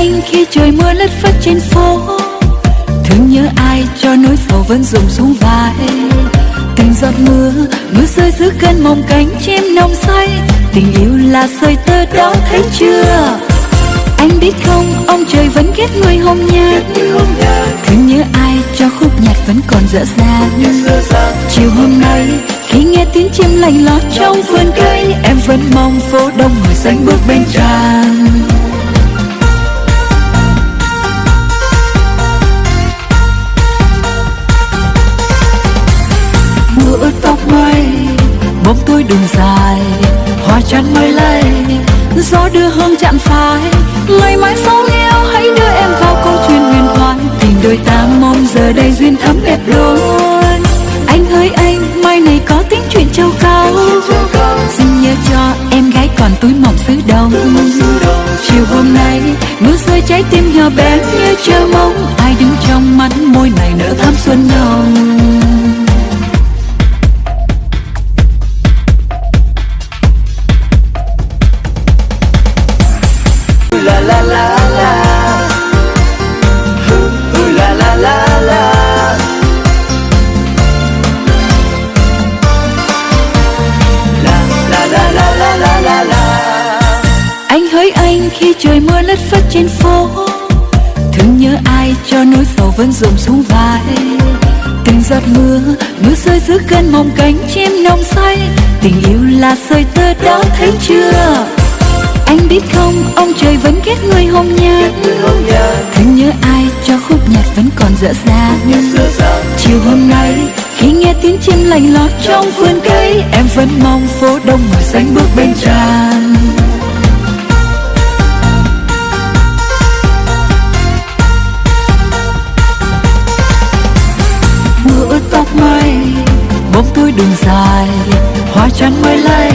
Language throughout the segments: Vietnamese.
Anh khi trời mưa lất phất trên phố. Thương nhớ ai cho nỗi sầu vẫn rụng xuống vai. Từng giọt mưa, mưa rơi giữa cơn mộng cánh chim nồng say. Tình yêu là sợi tơ đó thấy chưa? Anh biết không, ông trời vẫn ghét người hồng nhan Thương nhớ ai cho khúc nhạc vẫn còn dở dàng Chiều hôm nay khi nghe tiếng chim lành lót trong vườn cây Em vẫn mong phố đông người xanh bước bên tràn. Bóng đường dài Hoa chắn mới lây, gió đưa hương chạm phai. Ngày mai sau yêu hãy đưa em vào câu chuyện huyền thoại. Tình đôi ta mong giờ đây duyên thắm đẹp luôn Anh hỡi anh, mai này có tiếng chuyện châu cao. Xin nhớ cho em gái còn túi mỏng xứ đông. Chiều hôm nay, mưa rơi trái tim nhỏ bé như chờ mong. Ai đứng trong mắt môi này nở thắm xuân hồng khi trời mưa lất phất trên phố. Thương nhớ ai cho nỗi sầu vẫn dồn xuống vai. Từng giọt mưa, mưa rơi giữa cơn mộng cánh chim nồng say. Tình yêu là sợi tơ đó thấy chưa? Anh biết không, ông trời vẫn ghét người hồng nhan. Thương nhớ ai cho khúc nhạc vẫn còn dở dàng Chiều hôm nay khi nghe tiếng chim lành lót trong vườn cây Em vẫn mong phố đông người xanh bước bên tràn. Bóng tôi đường dài Hoa chắn mới lây,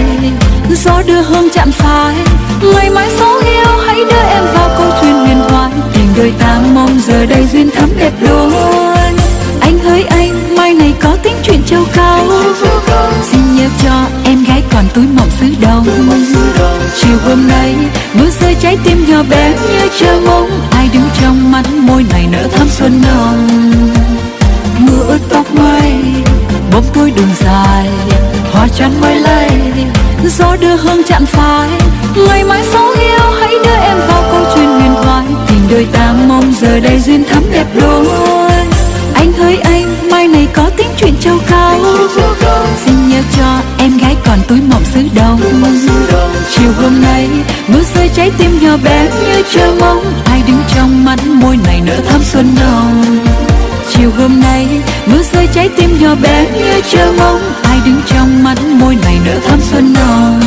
gió đưa hương chạm phai. Ngày mai số yêu hãy đưa em vào câu chuyện huyền thoại. Tình đời ta mong giờ đây duyên thắm đẹp đôi. Anh hỡi anh, mai này có tiếng chuyện châu cao. Xin nhớ cho em gái còn túi mộng xứ đông Chiều hôm nay, mưa rơi trái tim nhỏ bé như chờ mong. Ai đứng trong mắt môi này nở thắm xuân nồng. Mưa ướt tóc mây, đường dài Hoa chăn mới lay gió đưa hương chạm phai. Ngày mai số yêu hãy đưa em vào câu chuyện huyền thoại. Tình đôi ta mong giờ đây duyên thắm đẹp đôi. Anh hỡi anh, mai này có tiếng chuyện châu cao. Xin nhớ cho em gái còn túi mộng xứ đông. Chiều hôm nay, mưa rơi trái tim nhỏ bé như chờ mong. Ai đứng trong mắt môi này nở thắm xuân đông Chiều hôm nay, mưa rơi trái tim nhỏ bé như chờ mong. Ai đứng trong mắt môi này nở thắm xuân non.